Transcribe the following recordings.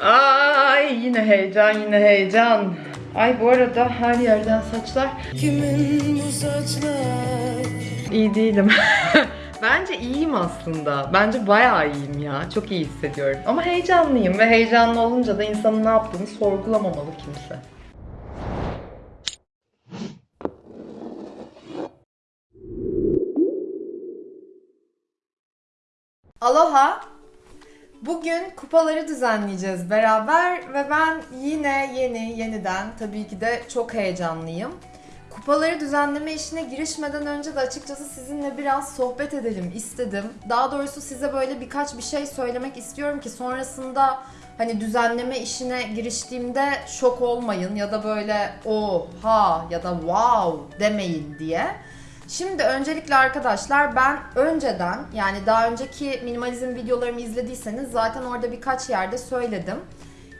Ay yine heyecan yine heyecan. Ay bu arada her yerden saçlar. Kimin bu saçlar? İyi değilim. Bence iyiyim aslında. Bence bayağı iyiyim ya. Çok iyi hissediyorum. Ama heyecanlıyım ve heyecanlı olunca da insanın ne yaptığını sorgulamamalı kimse. Aloha. Bugün kupaları düzenleyeceğiz beraber ve ben yine yeni yeniden tabii ki de çok heyecanlıyım. Kupaları düzenleme işine girişmeden önce de açıkçası sizinle biraz sohbet edelim istedim. Daha doğrusu size böyle birkaç bir şey söylemek istiyorum ki sonrasında hani düzenleme işine giriştiğimde şok olmayın ya da böyle oha ya da wow demeyin diye. Şimdi öncelikle arkadaşlar ben önceden yani daha önceki minimalizm videolarımı izlediyseniz zaten orada birkaç yerde söyledim.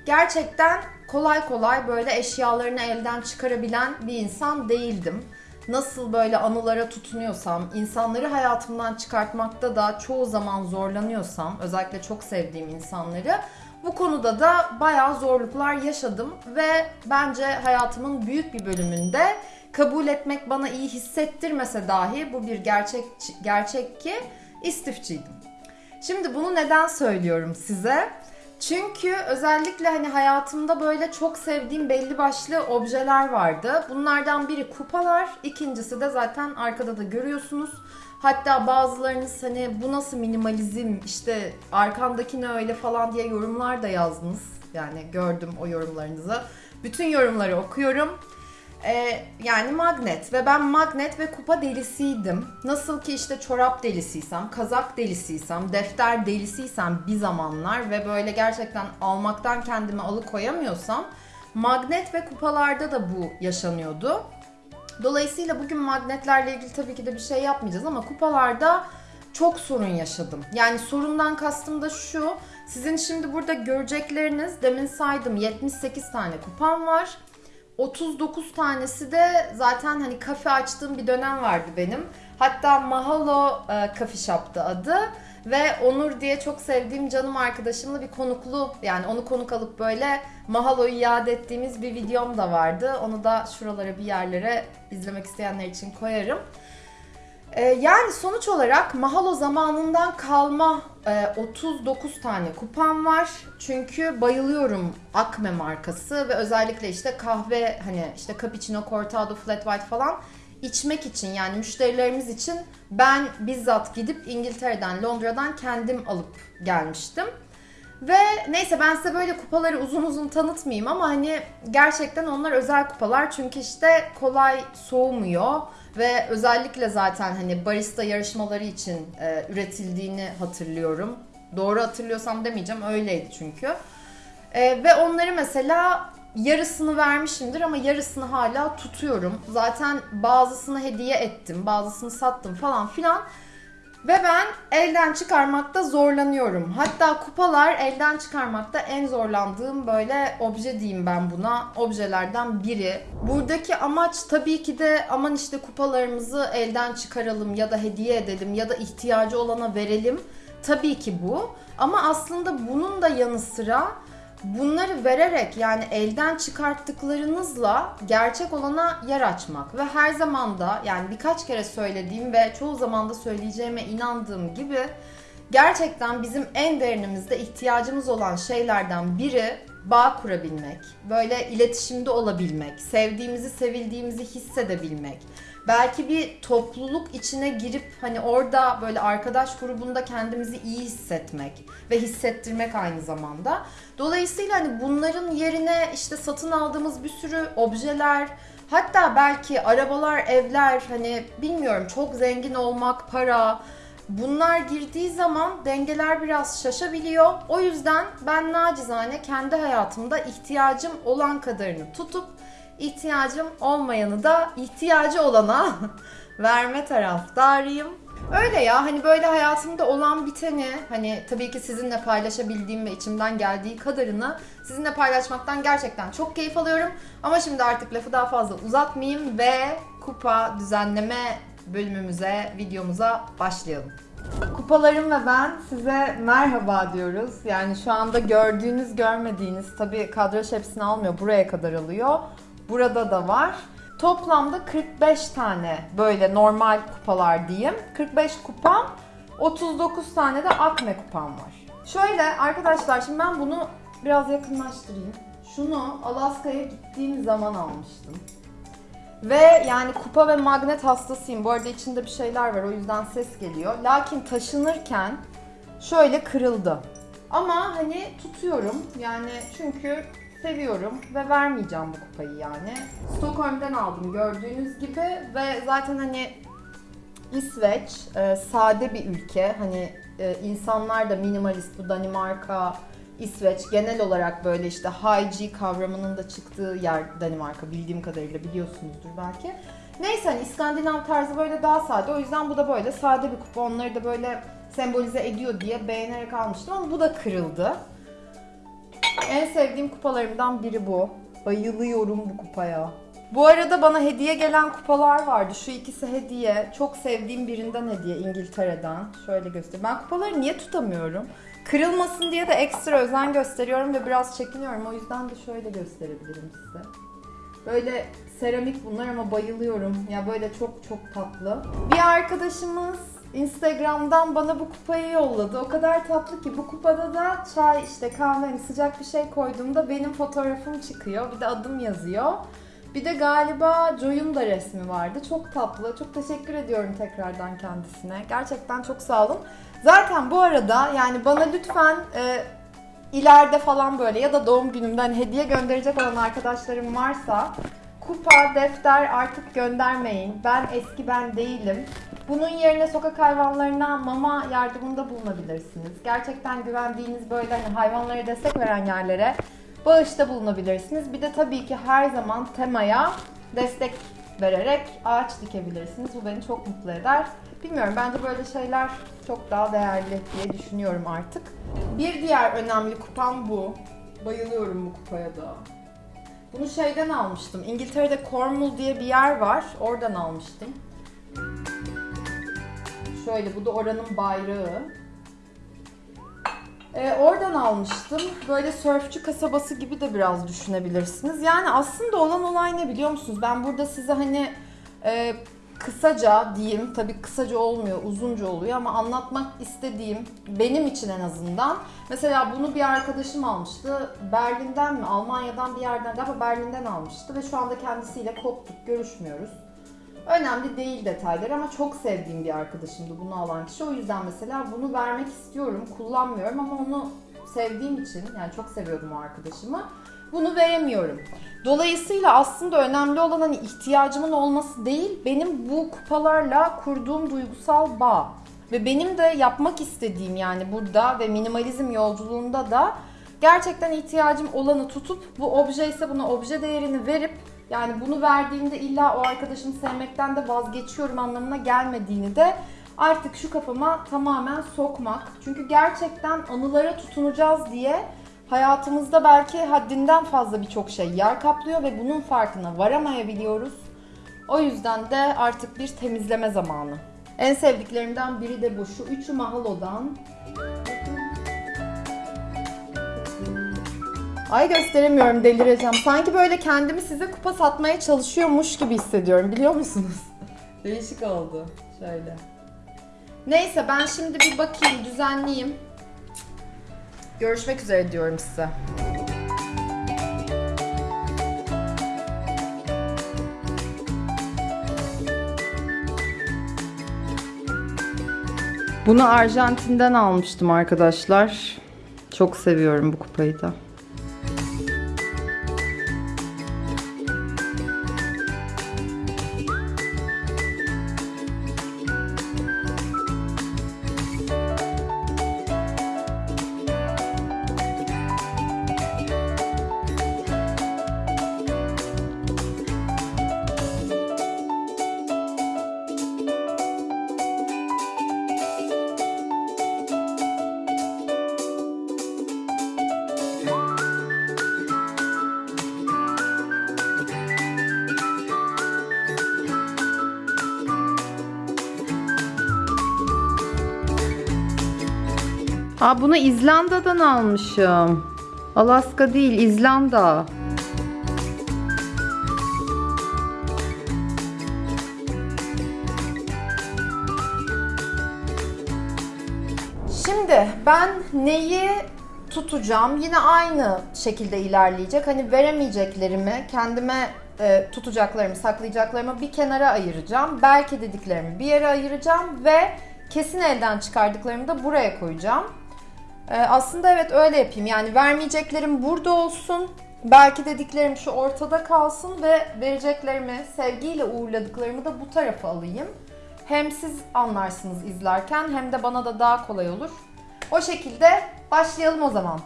Gerçekten kolay kolay böyle eşyalarını elden çıkarabilen bir insan değildim. Nasıl böyle anılara tutunuyorsam, insanları hayatımdan çıkartmakta da çoğu zaman zorlanıyorsam, özellikle çok sevdiğim insanları bu konuda da bayağı zorluklar yaşadım ve bence hayatımın büyük bir bölümünde kabul etmek bana iyi hissettirmese dahi bu bir gerçek gerçek ki istifçiydim. Şimdi bunu neden söylüyorum size? Çünkü özellikle hani hayatımda böyle çok sevdiğim belli başlı objeler vardı. Bunlardan biri kupalar, ikincisi de zaten arkada da görüyorsunuz. Hatta bazılarınız hani bu nasıl minimalizm işte arkandaki ne öyle falan diye yorumlar da yazdınız. Yani gördüm o yorumlarınızı. Bütün yorumları okuyorum. Ee, yani magnet ve ben magnet ve kupa delisiydim. Nasıl ki işte çorap delisiysem, kazak delisiysem, defter delisiysem bir zamanlar ve böyle gerçekten almaktan kendimi alıkoyamıyorsam magnet ve kupalarda da bu yaşanıyordu. Dolayısıyla bugün magnetlerle ilgili tabii ki de bir şey yapmayacağız ama kupalarda çok sorun yaşadım. Yani sorundan kastım da şu. Sizin şimdi burada görecekleriniz demin saydım 78 tane kupam var. 39 tanesi de zaten hani kafe açtığım bir dönem vardı benim. Hatta Mahalo e, Coffee Shop'tı adı. Ve Onur diye çok sevdiğim canım arkadaşımla bir konuklu yani onu konuk alıp böyle Mahalo'yu iade ettiğimiz bir videom da vardı. Onu da şuralara bir yerlere izlemek isteyenler için koyarım. Ee, yani sonuç olarak Mahalo zamanından kalma 39 tane kupam var. Çünkü bayılıyorum Acme markası ve özellikle işte kahve hani işte cappuccino, cortado, flat white falan içmek için yani müşterilerimiz için ben bizzat gidip İngiltere'den, Londra'dan kendim alıp gelmiştim. Ve neyse ben size böyle kupaları uzun uzun tanıtmayayım ama hani gerçekten onlar özel kupalar çünkü işte kolay soğumuyor ve özellikle zaten hani barista yarışmaları için e, üretildiğini hatırlıyorum. Doğru hatırlıyorsam demeyeceğim öyleydi çünkü. E, ve onları mesela yarısını vermişimdir ama yarısını hala tutuyorum. Zaten bazısını hediye ettim, bazısını sattım falan filan. Ve ben elden çıkarmakta zorlanıyorum. Hatta kupalar elden çıkarmakta en zorlandığım böyle obje diyeyim ben buna. Objelerden biri. Buradaki amaç tabii ki de aman işte kupalarımızı elden çıkaralım ya da hediye edelim ya da ihtiyacı olana verelim. Tabii ki bu. Ama aslında bunun da yanı sıra bunları vererek yani elden çıkarttıklarınızla gerçek olana yer açmak ve her zaman da yani birkaç kere söylediğim ve çoğu zaman da söyleyeceğime inandığım gibi gerçekten bizim en derinimizde ihtiyacımız olan şeylerden biri bağ kurabilmek, böyle iletişimde olabilmek, sevdiğimizi, sevildiğimizi hissedebilmek. Belki bir topluluk içine girip hani orada böyle arkadaş grubunda kendimizi iyi hissetmek ve hissettirmek aynı zamanda. Dolayısıyla hani bunların yerine işte satın aldığımız bir sürü objeler, hatta belki arabalar, evler hani bilmiyorum çok zengin olmak, para, Bunlar girdiği zaman dengeler biraz şaşabiliyor. O yüzden ben nacizane kendi hayatımda ihtiyacım olan kadarını tutup ihtiyacım olmayanı da ihtiyacı olana verme taraftarıyım. Öyle ya hani böyle hayatımda olan biteni hani tabii ki sizinle paylaşabildiğim ve içimden geldiği kadarını sizinle paylaşmaktan gerçekten çok keyif alıyorum. Ama şimdi artık lafı daha fazla uzatmayayım ve kupa düzenleme bölümümüze, videomuza başlayalım. Kupalarım ve ben size merhaba diyoruz. Yani şu anda gördüğünüz görmediğiniz tabii kadraj hepsini almıyor. Buraya kadar alıyor. Burada da var. Toplamda 45 tane böyle normal kupalar diyeyim. 45 kupam, 39 tane de akme kupam var. Şöyle arkadaşlar şimdi ben bunu biraz yakınlaştırayım. Şunu Alaska'ya gittiğim zaman almıştım. Ve yani kupa ve magnet hastasıyım. Bu arada içinde bir şeyler var o yüzden ses geliyor. Lakin taşınırken şöyle kırıldı. Ama hani tutuyorum yani çünkü seviyorum ve vermeyeceğim bu kupayı yani. Stockholm'den aldım gördüğünüz gibi ve zaten hani İsveç e, sade bir ülke. Hani e, insanlar da minimalist bu Danimarka, İsveç genel olarak böyle işte high G kavramının da çıktığı yer Danimarka bildiğim kadarıyla biliyorsunuzdur belki. Neyse hani İskandinav tarzı böyle daha sade. O yüzden bu da böyle sade bir kupa. Onları da böyle sembolize ediyor diye beğenerek almıştım ama bu da kırıldı. En sevdiğim kupalarımdan biri bu. Bayılıyorum bu kupaya. Bu arada bana hediye gelen kupalar vardı. Şu ikisi hediye. Çok sevdiğim birinden hediye İngiltere'den. Şöyle göstereyim. Ben kupaları niye tutamıyorum? Kırılmasın diye de ekstra özen gösteriyorum ve biraz çekiniyorum. O yüzden de şöyle gösterebilirim size. Böyle seramik bunlar ama bayılıyorum. Ya böyle çok çok tatlı. Bir arkadaşımız Instagram'dan bana bu kupayı yolladı. O kadar tatlı ki bu kupada da çay işte kahve hani sıcak bir şey koyduğumda benim fotoğrafım çıkıyor. Bir de adım yazıyor. Bir de galiba Joy'un da resmi vardı. Çok tatlı. Çok teşekkür ediyorum tekrardan kendisine. Gerçekten çok sağ olun. Zaten bu arada yani bana lütfen e, ileride falan böyle ya da doğum günümden hediye gönderecek olan arkadaşlarım varsa kupa, defter artık göndermeyin. Ben eski ben değilim. Bunun yerine sokak hayvanlarına mama yardımında bulunabilirsiniz. Gerçekten güvendiğiniz böyle hani hayvanlara destek veren yerlere bağışta bulunabilirsiniz. Bir de tabii ki her zaman temaya destek vererek ağaç dikebilirsiniz. Bu beni çok mutlu eder. Bilmiyorum bence böyle şeyler çok daha değerli diye düşünüyorum artık. Bir diğer önemli kupam bu. Bayılıyorum bu kupaya da. Bunu şeyden almıştım. İngiltere'de Cornwall diye bir yer var. Oradan almıştım. Şöyle bu da oranın bayrağı. Ee, oradan almıştım. Böyle sörfçü kasabası gibi de biraz düşünebilirsiniz. Yani aslında olan olay ne biliyor musunuz? Ben burada size hani e, kısaca diyeyim, tabii kısaca olmuyor, uzunca oluyor ama anlatmak istediğim benim için en azından. Mesela bunu bir arkadaşım almıştı. Berlin'den mi, Almanya'dan bir yerden galiba Berlin'den almıştı ve şu anda kendisiyle koptuk, görüşmüyoruz. Önemli değil detaylar ama çok sevdiğim bir arkadaşımdı bunu alan kişi. O yüzden mesela bunu vermek istiyorum, kullanmıyorum ama onu sevdiğim için yani çok seviyordum o arkadaşımı. Bunu veremiyorum. Dolayısıyla aslında önemli olan hani ihtiyacımın olması değil, benim bu kupalarla kurduğum duygusal bağ. Ve benim de yapmak istediğim yani burada ve minimalizm yolculuğunda da gerçekten ihtiyacım olanı tutup bu obje ise buna obje değerini verip yani bunu verdiğimde illa o arkadaşımı sevmekten de vazgeçiyorum anlamına gelmediğini de artık şu kafama tamamen sokmak. Çünkü gerçekten anılara tutunacağız diye hayatımızda belki haddinden fazla birçok şey yer kaplıyor ve bunun farkına varamayabiliyoruz. O yüzden de artık bir temizleme zamanı. En sevdiklerimden biri de bu. Şu üçü Mahalo'dan. Ay gösteremiyorum delireceğim. Sanki böyle kendimi size kupa satmaya çalışıyormuş gibi hissediyorum biliyor musunuz? Değişik oldu. Şöyle. Neyse ben şimdi bir bakayım düzenleyeyim. Görüşmek üzere diyorum size. Bunu Arjantin'den almıştım arkadaşlar. Çok seviyorum bu kupayı da. Aa bunu İzlanda'dan almışım. Alaska değil, İzlanda. Şimdi ben neyi tutacağım? Yine aynı şekilde ilerleyecek. Hani veremeyeceklerimi, kendime e, tutacaklarımı, saklayacaklarımı bir kenara ayıracağım. Belki dediklerimi bir yere ayıracağım ve kesin elden çıkardıklarımı da buraya koyacağım. E, aslında evet öyle yapayım. Yani vermeyeceklerim burada olsun. Belki dediklerim şu ortada kalsın ve vereceklerimi, sevgiyle uğurladıklarımı da bu tarafa alayım. Hem siz anlarsınız izlerken hem de bana da daha kolay olur. O şekilde başlayalım o zaman.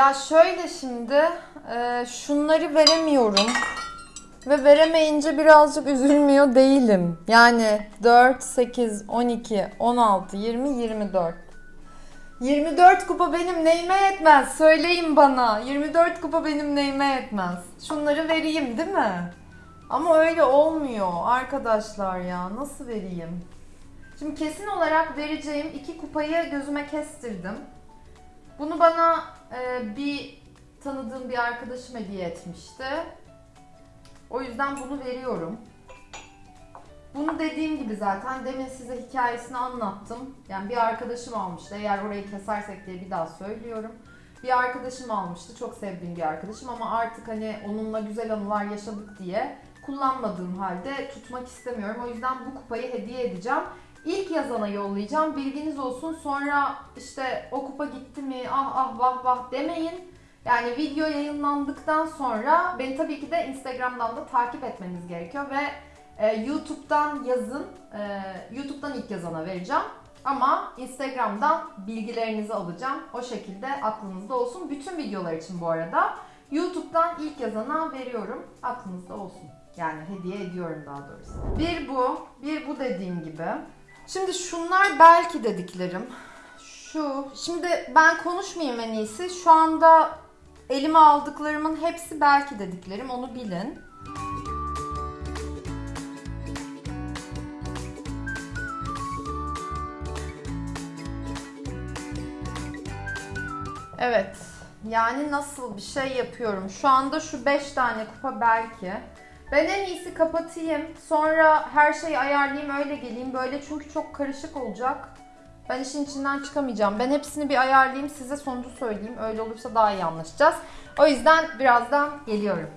Ya şöyle şimdi e, şunları veremiyorum. Ve veremeyince birazcık üzülmüyor değilim. Yani 4, 8, 12, 16, 20, 24. 24 kupa benim neyime yetmez? Söyleyin bana. 24 kupa benim neyime yetmez? Şunları vereyim değil mi? Ama öyle olmuyor arkadaşlar ya. Nasıl vereyim? Şimdi kesin olarak vereceğim iki kupayı gözüme kestirdim. Bunu bana e, bir tanıdığım bir arkadaşım hediye etmişti. O yüzden bunu veriyorum. Bunu dediğim gibi zaten demin size hikayesini anlattım. Yani bir arkadaşım almıştı. Eğer orayı kesersek diye bir daha söylüyorum. Bir arkadaşım almıştı. Çok sevdiğim bir arkadaşım ama artık hani onunla güzel anılar yaşadık diye kullanmadığım halde tutmak istemiyorum. O yüzden bu kupayı hediye edeceğim. İlk yazana yollayacağım. Bilginiz olsun. Sonra işte o kupa gitti mi ah ah vah vah demeyin. Yani video yayınlandıktan sonra beni tabii ki de Instagram'dan da takip etmeniz gerekiyor ve e, YouTube'dan yazın. E, YouTube'dan ilk yazana vereceğim. Ama Instagram'dan bilgilerinizi alacağım. O şekilde aklınızda olsun. Bütün videolar için bu arada YouTube'dan ilk yazana veriyorum. Aklınızda olsun. Yani hediye ediyorum daha doğrusu. Bir bu, bir bu dediğim gibi. Şimdi şunlar belki dediklerim. Şu. Şimdi ben konuşmayayım en iyisi. Şu anda elime aldıklarımın hepsi belki dediklerim. Onu bilin. Evet. Yani nasıl bir şey yapıyorum? Şu anda şu 5 tane kupa belki. Ben en iyisi kapatayım. Sonra her şeyi ayarlayayım öyle geleyim. Böyle çünkü çok karışık olacak. Ben işin içinden çıkamayacağım. Ben hepsini bir ayarlayayım size sonucu söyleyeyim. Öyle olursa daha iyi anlaşacağız. O yüzden birazdan geliyorum.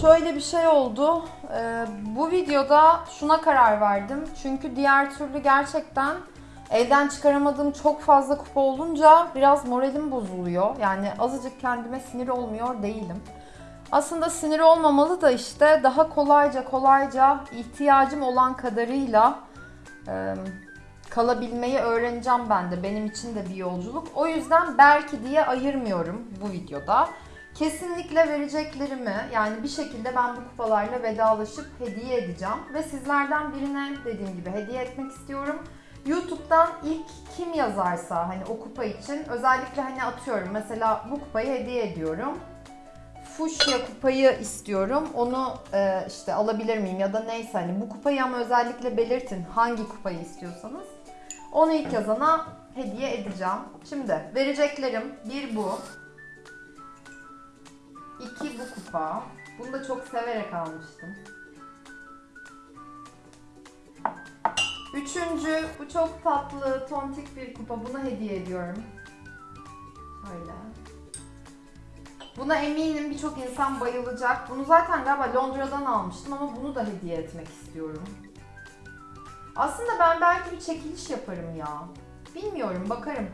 Şöyle bir şey oldu. Ee, bu videoda şuna karar verdim. Çünkü diğer türlü gerçekten elden çıkaramadığım çok fazla kupa olunca biraz moralim bozuluyor. Yani azıcık kendime sinir olmuyor değilim. Aslında sinir olmamalı da işte daha kolayca kolayca ihtiyacım olan kadarıyla e, kalabilmeyi öğreneceğim ben de. Benim için de bir yolculuk. O yüzden belki diye ayırmıyorum bu videoda. Kesinlikle vereceklerimi yani bir şekilde ben bu kupalarla vedalaşıp hediye edeceğim. Ve sizlerden birine dediğim gibi hediye etmek istiyorum. YouTube'dan ilk kim yazarsa hani o kupa için özellikle hani atıyorum mesela bu kupayı hediye ediyorum fuşya kupayı istiyorum. Onu e, işte alabilir miyim ya da neyse hani bu kupayı ama özellikle belirtin hangi kupayı istiyorsanız. Onu ilk yazana hediye edeceğim. Şimdi vereceklerim bir bu. iki bu kupa. Bunu da çok severek almıştım. Üçüncü bu çok tatlı tontik bir kupa. Buna hediye ediyorum. Şöyle. Buna eminim birçok insan bayılacak. Bunu zaten galiba Londra'dan almıştım ama bunu da hediye etmek istiyorum. Aslında ben belki bir çekiliş yaparım ya. Bilmiyorum bakarım.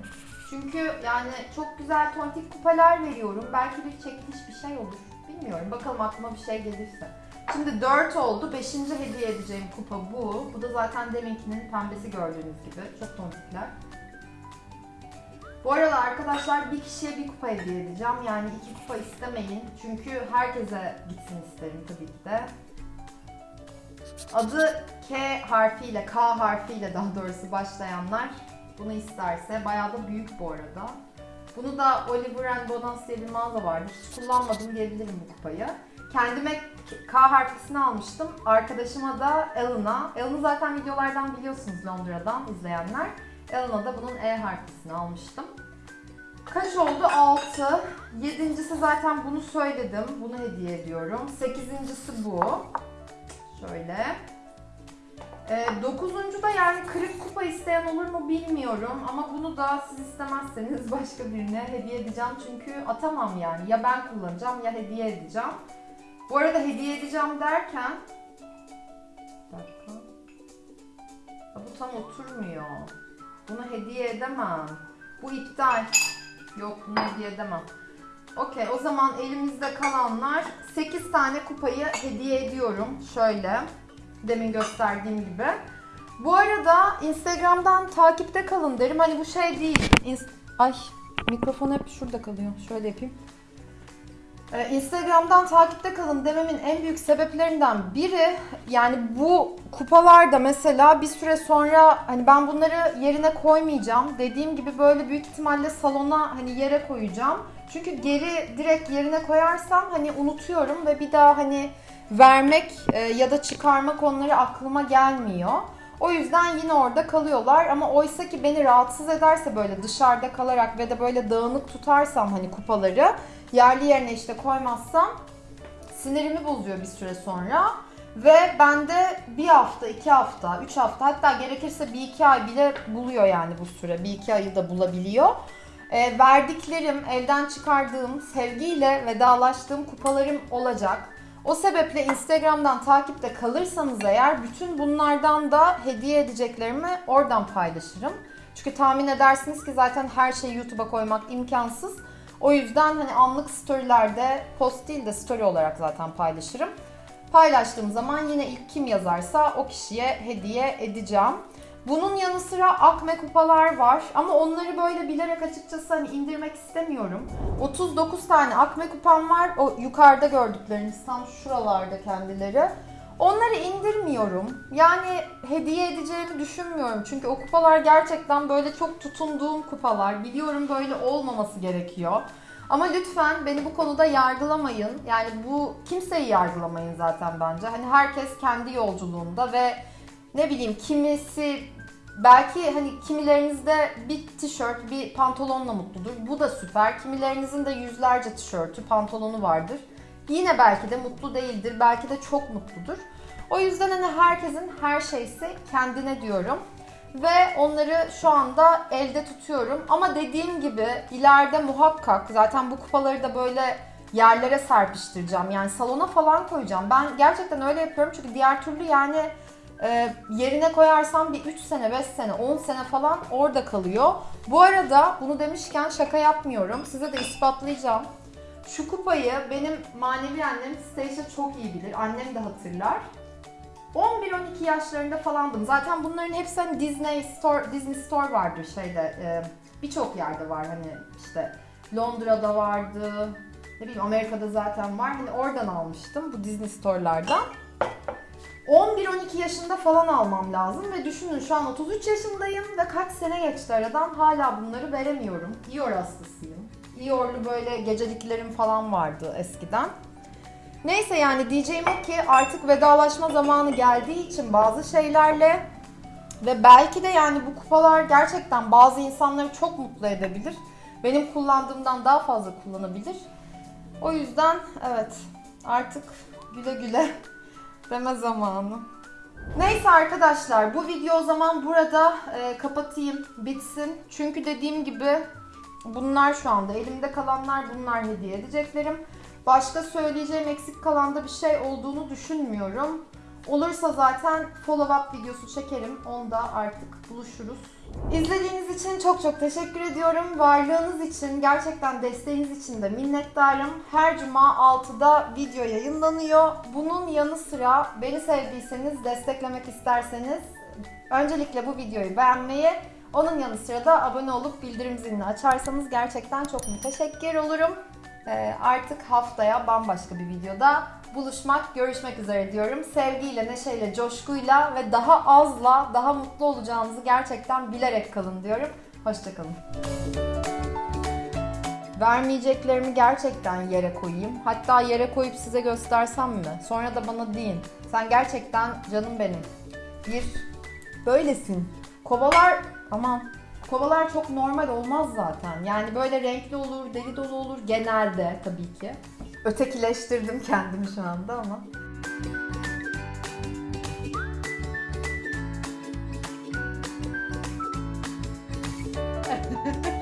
Çünkü yani çok güzel tontik kupalar veriyorum. Belki bir çekiliş bir şey olur. Bilmiyorum bakalım aklıma bir şey gelirse. Şimdi 4 oldu. 5. hediye edeceğim kupa bu. Bu da zaten deminkinin pembesi gördüğünüz gibi. Çok tonikler. Bu arada arkadaşlar bir kişiye bir kupa hediye edeceğim. Yani iki kupa istemeyin. Çünkü herkese gitsin isterim tabii ki de. Adı K harfiyle, K harfiyle daha doğrusu başlayanlar bunu isterse. Bayağı da büyük bu arada. Bunu da Oliver and Bonans diye bir mağaza vardı. Hiç kullanmadım diyebilirim bu kupayı. Kendime K harflisini almıştım. Arkadaşıma da Elena. Elena zaten videolardan biliyorsunuz Londra'dan izleyenler. Elena da bunun E harflisini almıştım. Kaç oldu? 6. Yedincisi zaten bunu söyledim. Bunu hediye ediyorum. Sekizincisi bu. Şöyle. Ee, dokuzuncu da yani kırık kupa isteyen olur mu bilmiyorum. Ama bunu da siz istemezseniz başka birine hediye edeceğim. Çünkü atamam yani. Ya ben kullanacağım ya hediye edeceğim. Bu arada hediye edeceğim derken... Bir dakika. Bu tam oturmuyor. Bunu hediye edemem. Bu iptal. Yok bunu hediye edemem. Okey o zaman elimizde kalanlar 8 tane kupayı hediye ediyorum. Şöyle demin gösterdiğim gibi. Bu arada Instagram'dan takipte kalın derim. Hani bu şey değil. İns- Ay mikrofon hep şurada kalıyor. Şöyle yapayım. Ee, Instagram'dan takipte kalın dememin en büyük sebeplerinden biri yani bu kupalarda mesela bir süre sonra hani ben bunları yerine koymayacağım. Dediğim gibi böyle büyük ihtimalle salona hani yere koyacağım. Çünkü geri direkt yerine koyarsam hani unutuyorum ve bir daha hani vermek e, ya da çıkarmak onları aklıma gelmiyor. O yüzden yine orada kalıyorlar ama oysa ki beni rahatsız ederse böyle dışarıda kalarak ve de böyle dağınık tutarsam hani kupaları yerli yerine işte koymazsam sinirimi bozuyor bir süre sonra. Ve bende bir hafta, iki hafta, üç hafta hatta gerekirse bir iki ay bile buluyor yani bu süre. Bir iki ayı da bulabiliyor. E, verdiklerim, elden çıkardığım, sevgiyle vedalaştığım kupalarım olacak. O sebeple Instagram'dan takipte kalırsanız eğer bütün bunlardan da hediye edeceklerimi oradan paylaşırım. Çünkü tahmin edersiniz ki zaten her şeyi YouTube'a koymak imkansız. O yüzden hani anlık storylerde post değil de story olarak zaten paylaşırım. Paylaştığım zaman yine ilk kim yazarsa o kişiye hediye edeceğim. Bunun yanı sıra akme kupalar var ama onları böyle bilerek açıkçası hani indirmek istemiyorum. 39 tane akme kupam var. O yukarıda gördükleriniz tam şuralarda kendileri. Onları indirmiyorum. Yani hediye edeceğimi düşünmüyorum. Çünkü o kupalar gerçekten böyle çok tutunduğum kupalar. Biliyorum böyle olmaması gerekiyor. Ama lütfen beni bu konuda yargılamayın. Yani bu kimseyi yargılamayın zaten bence. Hani herkes kendi yolculuğunda ve ne bileyim kimisi belki hani kimilerinizde bir tişört, bir pantolonla mutludur. Bu da süper. Kimilerinizin de yüzlerce tişörtü, pantolonu vardır. Yine belki de mutlu değildir. Belki de çok mutludur. O yüzden hani herkesin her şeysi kendine diyorum. Ve onları şu anda elde tutuyorum. Ama dediğim gibi ileride muhakkak zaten bu kupaları da böyle yerlere serpiştireceğim. Yani salona falan koyacağım. Ben gerçekten öyle yapıyorum çünkü diğer türlü yani e, yerine koyarsam bir 3 sene, 5 sene, 10 sene falan orada kalıyor. Bu arada bunu demişken şaka yapmıyorum. Size de ispatlayacağım. Şu kupayı benim manevi annem Stacia çok iyi bilir. Annem de hatırlar. 11-12 yaşlarında falandım. Zaten bunların hepsi hani Disney Store, Disney Store vardır şeyde. e, Birçok yerde var hani işte Londra'da vardı. Ne bileyim Amerika'da zaten var. Hani oradan almıştım bu Disney Store'lardan. 11-12 yaşında falan almam lazım ve düşünün şu an 33 yaşındayım ve kaç sene geçti aradan hala bunları veremiyorum. Dior hastasıyım. Dior'lu böyle geceliklerim falan vardı eskiden. Neyse yani diyeceğim o ki artık vedalaşma zamanı geldiği için bazı şeylerle ve belki de yani bu kupalar gerçekten bazı insanları çok mutlu edebilir. Benim kullandığımdan daha fazla kullanabilir. O yüzden evet artık güle güle deme zamanı. Neyse arkadaşlar bu video o zaman burada e, kapatayım bitsin. Çünkü dediğim gibi bunlar şu anda elimde kalanlar bunlar hediye edeceklerim. Başka söyleyeceğim eksik kalan da bir şey olduğunu düşünmüyorum. Olursa zaten follow up videosu çekerim. Onda artık buluşuruz. İzlediğiniz için çok çok teşekkür ediyorum. Varlığınız için, gerçekten desteğiniz için de minnettarım. Her cuma 6'da video yayınlanıyor. Bunun yanı sıra beni sevdiyseniz, desteklemek isterseniz öncelikle bu videoyu beğenmeyi, onun yanı sıra da abone olup bildirim zilini açarsanız gerçekten çok müteşekkir olurum. Ee, artık haftaya bambaşka bir videoda buluşmak, görüşmek üzere diyorum. Sevgiyle, neşeyle, coşkuyla ve daha azla daha mutlu olacağınızı gerçekten bilerek kalın diyorum. Hoşçakalın. Vermeyeceklerimi gerçekten yere koyayım. Hatta yere koyup size göstersem mi? Sonra da bana deyin. Sen gerçekten canım benim. Bir, böylesin. Kovalar, aman Kovalar çok normal olmaz zaten. Yani böyle renkli olur, deli dolu olur genelde tabii ki. Ötekileştirdim kendimi şu anda ama.